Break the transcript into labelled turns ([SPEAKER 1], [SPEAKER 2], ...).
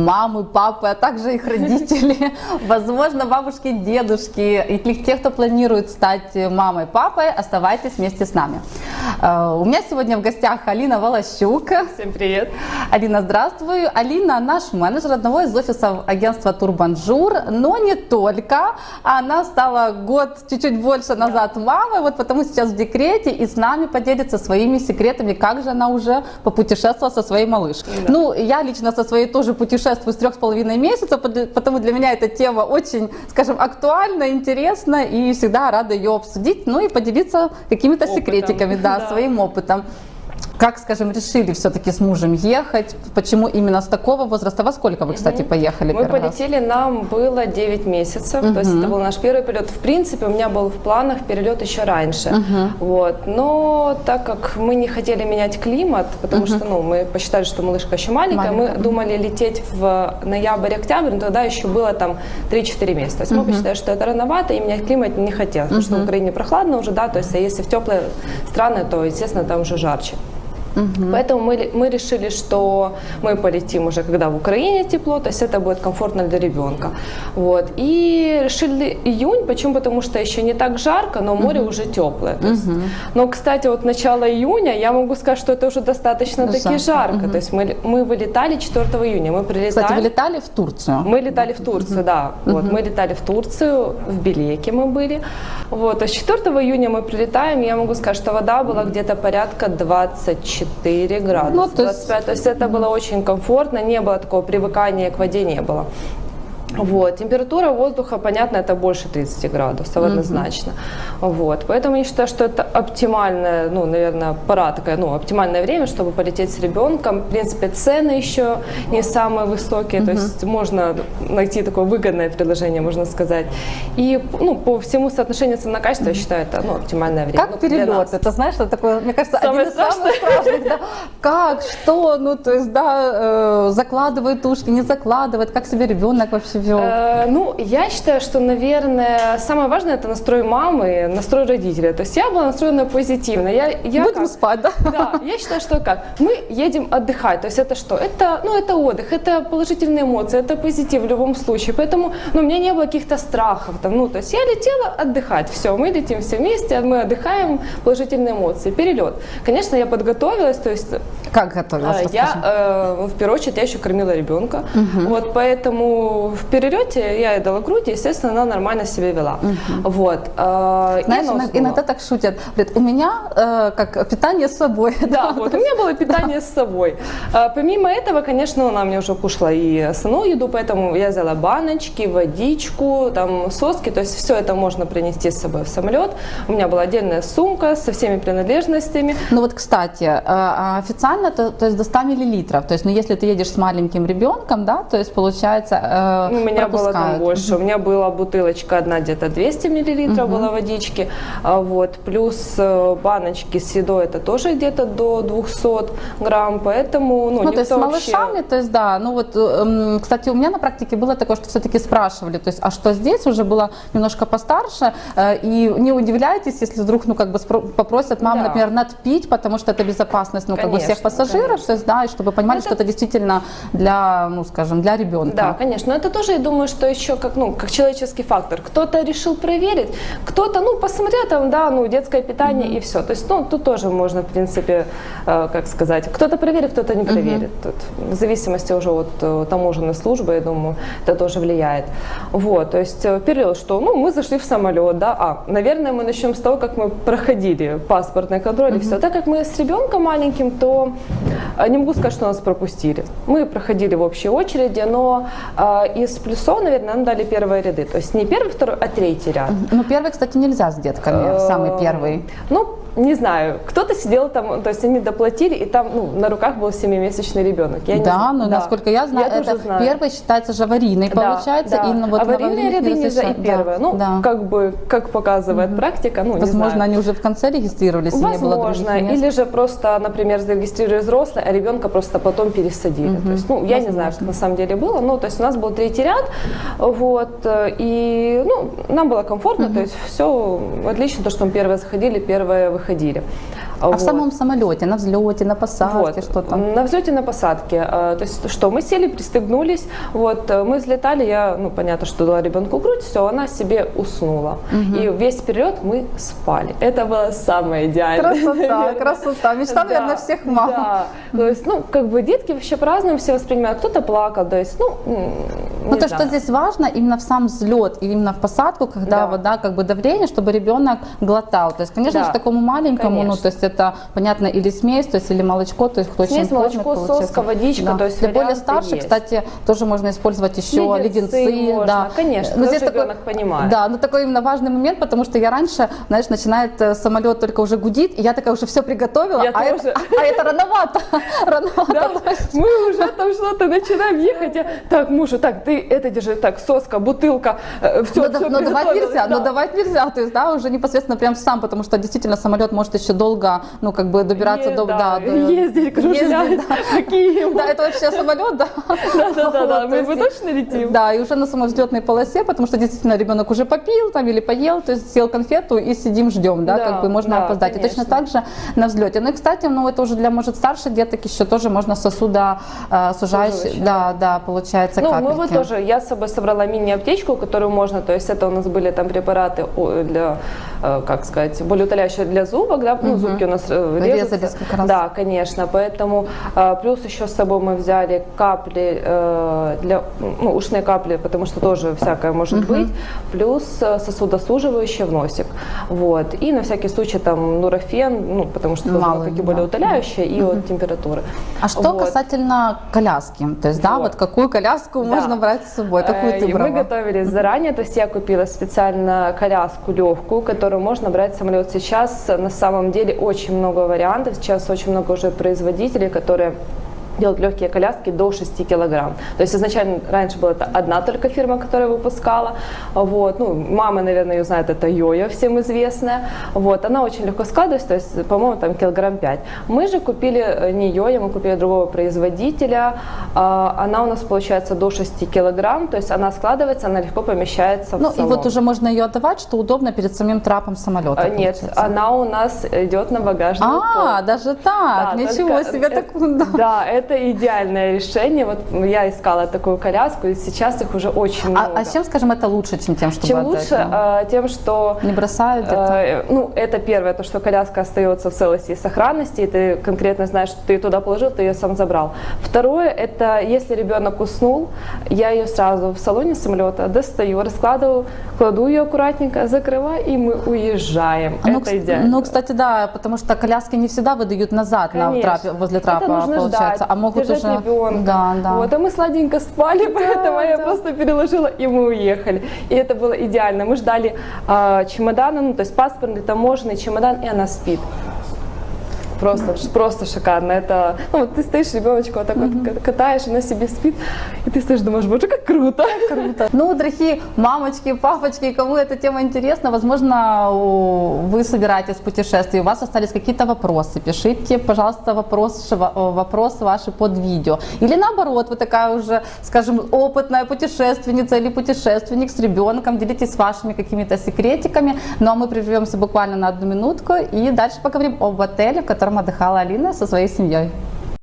[SPEAKER 1] мамы, папы, а также их родители, возможно, бабушки, дедушки, и те, кто планирует стать мамой, папой, оставайтесь вместе с нами. Э, у меня сегодня в гостях Алина Волощук.
[SPEAKER 2] Всем привет.
[SPEAKER 1] Алина, здравствуй. Алина наш менеджер одного из офисов агентства Турбонжур, но не только. Она стала год, чуть-чуть больше назад мамой, вот потому сейчас в декрете и с нами поделится своими секретами, как же она уже попутешествовала со своей малышкой. Да. Ну, я лично со своей тоже путешествую с трех с половиной месяца, потому для меня эта тема очень, скажем, актуальна, интересна и всегда рада ее обсудить, ну и поделиться какими-то секретиками, да, да, своим опытом. Как, скажем, решили все-таки с мужем ехать? Почему именно с такого возраста? Во сколько вы, кстати, поехали
[SPEAKER 2] Мы полетели, раз? нам было 9 месяцев, угу. то есть это был наш первый полет. В принципе, у меня был в планах перелет еще раньше. Угу. Вот. Но так как мы не хотели менять климат, потому угу. что ну, мы посчитали, что малышка еще маленькая, маленькая. мы думали лететь в ноябрь-октябрь, но тогда еще было там 3-4 месяца. То есть угу. мы посчитали, что это рановато, и менять климат не хотелось, угу. потому что в Украине прохладно уже, да, то есть а если в теплые страны, то, естественно, там уже жарче. Угу. Поэтому мы, мы решили, что мы полетим уже, когда в Украине тепло, то есть это будет комфортно для ребенка. Вот. И решили июнь, почему? Потому что еще не так жарко, но море угу. уже теплое. Есть, угу. Но, кстати, вот начало июня, я могу сказать, что это уже достаточно Жарко. таки жарко. Угу. То есть мы, мы вылетали 4 июня, мы прилетали.
[SPEAKER 1] Кстати, вы летали в Турцию?
[SPEAKER 2] Мы летали в Турцию, угу. да. Угу. Вот, мы летали в Турцию, в Белеке мы были. Вот. То есть 4 июня мы прилетаем, я могу сказать, что вода была где-то порядка 24 24 градуса, ну, то есть... 25. То есть это было очень комфортно, не было такого привыкания к воде, не было. Вот. Температура воздуха, понятно, это больше 30 градусов однозначно. Mm-hmm. Вот. Поэтому я считаю, что это оптимальная, ну, наверное, пора такая, ну, оптимальное время, чтобы полететь с ребенком. В принципе, цены еще не самые высокие, mm-hmm. то есть можно найти такое выгодное предложение, можно сказать. И, ну, по всему соотношению цена-качество, я считаю, это, ну, оптимальное время.
[SPEAKER 1] Как ну, перелет? Это, знаешь, это такое, мне кажется, Самое один из самых страшных, да? Как, что, ну, то есть, да, э, закладывает ушки, не закладывает, как себе ребенок вообще живет? Э,
[SPEAKER 2] ну, я считаю, что, наверное, самое важное это настрой мамы, настрой родителя. То есть я была настроена позитивно. Я, я
[SPEAKER 1] Будем как? спать, да?
[SPEAKER 2] Да, я считаю, что как? Мы едем отдыхать. То есть это что? Это, ну, это отдых, это положительные эмоции, это позитив в любом случае. Поэтому, ну, у меня не было каких-то страхов. Там, ну, то есть я летела отдыхать. Все, мы летим все вместе, мы отдыхаем, положительные эмоции. Перелет. Конечно, я подготовилась, то есть...
[SPEAKER 1] Как готовилась?
[SPEAKER 2] Э, я, э, в первую очередь, я еще кормила ребенка. Угу. Вот, поэтому в перелете я ей дала грудь, и, естественно, она нормально себя вела. Угу. Вот.
[SPEAKER 1] Э, Знаешь, иногда, иногда так шутят. Говорят, у меня э, как питание с собой.
[SPEAKER 2] Да, вот у меня было питание с собой. Э, помимо этого, конечно, она мне уже кушала и основную еду, поэтому я взяла баночки, водичку, там соски, то есть все это можно принести с собой в самолет. У меня была отдельная сумка со всеми принадлежностями.
[SPEAKER 1] Ну вот, кстати, э, официально то, то есть до 100 миллилитров, то есть, ну если ты едешь с маленьким ребенком, да, то есть получается
[SPEAKER 2] э, у меня пропускают. было там больше. У меня была бутылочка одна где-то 200 миллилитров угу. была водички, а, вот, плюс э, баночки с едой это тоже где-то до 200 грамм, поэтому, ну,
[SPEAKER 1] ну то есть с малышами, то есть, да, ну вот, эм, кстати, у меня на практике было такое, что все-таки спрашивали, то есть, а что здесь уже было немножко постарше, э, и не удивляйтесь, если вдруг, ну, как бы попросят мам, да. например, надпить, потому что это безопасность, ну, конечно, как бы всех пассажиров, то есть, да, и чтобы понимали, это... что это действительно для, ну, скажем, для ребенка.
[SPEAKER 2] Да, конечно, это тоже, я думаю, что еще как, ну, как человеческий фактор. Кто-то решил проверить, кто-то, ну, посмотрел там, да, ну, детское питание mm-hmm. и все. То есть, ну, тут тоже можно, в принципе, э, как сказать, кто-то проверит, кто-то не проверит. Mm-hmm. Тут, в зависимости уже от э, таможенной службы, я думаю, это тоже влияет. Вот, то есть, э, период, что, ну, мы зашли в самолет, да, а, наверное, мы начнем с того, как мы проходили паспортный контроль mm-hmm. и все. Так как мы с ребенком маленьким, то не могу сказать, что нас пропустили. Мы проходили в общей очереди, но э, из плюсов, наверное, нам дали первые ряды. То есть не первый, второй, а третий ряд.
[SPEAKER 1] Ну, первый, кстати, нельзя с детками, самый первый.
[SPEAKER 2] Ну, не знаю, кто-то сидел там, то есть они доплатили, и там ну, на руках был семимесячный ребенок.
[SPEAKER 1] Я да, но да. насколько я знаю, я это знаю. первый считается же аварийный, да, получается.
[SPEAKER 2] Да. И, ну, вот Аварийные ряды нельзя и первое. Да, ну, да. как бы, как показывает угу. практика, ну,
[SPEAKER 1] Возможно, они уже в конце регистрировались,
[SPEAKER 2] Возможно,
[SPEAKER 1] не было
[SPEAKER 2] или же просто, например, зарегистрировали взрослые, а ребенка просто потом пересадили. Угу. То есть, ну, я Возможно. не знаю, что на самом деле было, ну, то есть у нас был третий ряд, вот, и, ну, нам было комфортно, угу. то есть все отлично, то, что мы первые заходили, первые выходили.
[SPEAKER 1] А
[SPEAKER 2] Вот.
[SPEAKER 1] в самом самолете, на взлете, на посадке,
[SPEAKER 2] Вот.
[SPEAKER 1] что там?
[SPEAKER 2] На взлете, на посадке. Э, То есть что, мы сели, пристегнулись, вот, э, мы взлетали, я, ну, понятно, что дала ребенку грудь, все, она себе уснула. И весь перелет мы спали. Это было самое идеальное.
[SPEAKER 1] Красота,
[SPEAKER 2] наверное.
[SPEAKER 1] красота. Мечта,
[SPEAKER 2] Да,
[SPEAKER 1] наверное, всех мам.
[SPEAKER 2] Да. То есть, ну, как бы детки вообще по-разному все воспринимают. Кто-то плакал, то есть, ну,
[SPEAKER 1] Ну, то, что здесь важно, именно в сам взлет, и именно в посадку, когда
[SPEAKER 2] Да.
[SPEAKER 1] вода, как бы давление, чтобы ребенок глотал. То есть, конечно
[SPEAKER 2] Да,
[SPEAKER 1] же, такому маленькому, ну,
[SPEAKER 2] конечно.
[SPEAKER 1] то есть это, понятно, или смесь, то есть или молочко, то есть кто
[SPEAKER 2] Смесь,
[SPEAKER 1] чем
[SPEAKER 2] молочко,
[SPEAKER 1] кормит,
[SPEAKER 2] соска, водичка, то есть
[SPEAKER 1] Для более старших,
[SPEAKER 2] есть.
[SPEAKER 1] кстати, тоже можно использовать еще
[SPEAKER 2] Леденцы
[SPEAKER 1] леденцы.
[SPEAKER 2] можно,
[SPEAKER 1] да.
[SPEAKER 2] конечно,
[SPEAKER 1] Но
[SPEAKER 2] тоже
[SPEAKER 1] здесь такой,
[SPEAKER 2] ребенок понимает.
[SPEAKER 1] Да, но такой именно важный момент, потому что я раньше, знаешь, начинает э, самолет только уже гудит, и я такая уже все приготовила,
[SPEAKER 2] Я
[SPEAKER 1] а,
[SPEAKER 2] тоже.
[SPEAKER 1] это, а это рановато, рановато.
[SPEAKER 2] Да, мы что-то начинаем ехать. Я, так, мужу, так, ты это держи, так, соска, бутылка, все,
[SPEAKER 1] но, да- но давать нельзя, но давать нельзя, то есть, да, уже непосредственно прям сам, потому что действительно самолет может еще долго, ну, как бы добираться до, да, до-
[SPEAKER 2] ездить, кружлять,
[SPEAKER 1] да.
[SPEAKER 2] такие.
[SPEAKER 1] Да, это вообще самолет, да.
[SPEAKER 2] Да-да-да, мы точно летим.
[SPEAKER 1] Да, и уже на самовзлетной полосе, потому что действительно ребенок уже попил там или поел, то есть съел конфету и сидим ждем, да,
[SPEAKER 2] Да,
[SPEAKER 1] как бы можно
[SPEAKER 2] да,
[SPEAKER 1] опоздать. И точно так же на взлете. Ну и, кстати, ну это уже для, может, старших деток еще тоже можно сосуда э, сужающий,
[SPEAKER 2] Суживающий,
[SPEAKER 1] да, да, получается,
[SPEAKER 2] Ну, мы
[SPEAKER 1] капельки.
[SPEAKER 2] вот тоже, я с собой собрала мини-аптечку, которую можно, то есть это у нас были там препараты для, э, как сказать, болеутоляющие для зубок, да, ну, зубки у нас э, режутся.
[SPEAKER 1] Резались как раз.
[SPEAKER 2] Да, конечно, поэтому э, плюс еще с собой мы взяли капли э, для, ну, ушные капли, потому что тоже всякое может быть, плюс сосудосуживающие в носик, вот, и на всякий случай там нурофен, ну, потому что
[SPEAKER 1] Мало
[SPEAKER 2] и
[SPEAKER 1] да.
[SPEAKER 2] болеутоляющее, и от температуры.
[SPEAKER 1] А что
[SPEAKER 2] Вот.
[SPEAKER 1] касательно коляски? То есть, да,
[SPEAKER 2] Вот.
[SPEAKER 1] вот какую коляску
[SPEAKER 2] Да.
[SPEAKER 1] можно брать с собой? Какую
[SPEAKER 2] Э,
[SPEAKER 1] ты
[SPEAKER 2] и
[SPEAKER 1] брала?
[SPEAKER 2] Мы готовились заранее, то есть я купила специально коляску легкую, которую можно брать в самолет. Сейчас на самом деле очень много вариантов, сейчас очень много уже производителей, которые делают легкие коляски до 6 килограмм. То есть изначально раньше была это одна только фирма, которая выпускала. Вот. Ну, мама, наверное, ее знает, это Йоя, всем известная. Вот. Она очень легко складывается, то есть, по-моему, там килограмм 5. Мы же купили э, не Йоя, мы купили другого производителя. А, Она у нас получается до 6 килограмм, то есть она складывается, она легко помещается в
[SPEAKER 1] Ну и вот уже можно ее отдавать, что удобно перед самим трапом самолета.
[SPEAKER 2] А, Нет,
[SPEAKER 1] получается.
[SPEAKER 2] она у нас идет на багажный
[SPEAKER 1] А,
[SPEAKER 2] полк.
[SPEAKER 1] даже так,
[SPEAKER 2] Да,
[SPEAKER 1] ничего
[SPEAKER 2] только
[SPEAKER 1] себе,
[SPEAKER 2] это-
[SPEAKER 1] так, да.
[SPEAKER 2] Да, это идеальное решение. Вот я искала такую коляску, и сейчас их уже очень много.
[SPEAKER 1] А, а чем, скажем, это лучше, чем тем, чтобы
[SPEAKER 2] Чем лучше? э, Тем, что
[SPEAKER 1] Не бросают где-то?
[SPEAKER 2] Э, Ну, это первое, то, что коляска остается в целости и сохранности, и ты конкретно знаешь, что ты ее туда положил, ты ее сам забрал. Второе, это если ребенок уснул, я ее сразу в салоне самолета достаю, раскладываю, кладу ее аккуратненько, закрываю, и мы уезжаем.
[SPEAKER 1] А, ну,
[SPEAKER 2] это идеально.
[SPEAKER 1] ну, кстати, да, потому что коляски не всегда выдают назад на
[SPEAKER 2] Конечно.
[SPEAKER 1] трапе, возле трапа,
[SPEAKER 2] это
[SPEAKER 1] получается,
[SPEAKER 2] ждать,
[SPEAKER 1] а могут
[SPEAKER 2] держать
[SPEAKER 1] уже...
[SPEAKER 2] ребенка.
[SPEAKER 1] Да, да.
[SPEAKER 2] Вот, а мы сладенько спали, поэтому я
[SPEAKER 1] да.
[SPEAKER 2] просто переложила, и мы уехали. И это было идеально. Мы ждали а, чемодана, ну, то есть паспортный, таможенный чемодан, и она спит. Просто, просто шикарно. Это, ну, вот ты стоишь, ребеночка вот так вот ка- катаешь, она себе спит, и ты стоишь, думаешь, боже, как круто.
[SPEAKER 1] Круто. Ну, дорогие мамочки, папочки, кому эта тема интересна, возможно, вы собираетесь в путешествие, у вас остались какие-то вопросы, пишите, пожалуйста, вопрос, ва- вопросы ваши под видео. Или наоборот, вы такая уже, скажем, опытная путешественница или путешественник с ребенком, делитесь вашими какими-то секретиками. Ну, а мы прервемся буквально на одну минутку и дальше поговорим об отеле, в котором отдыхала Алина со своей семьей.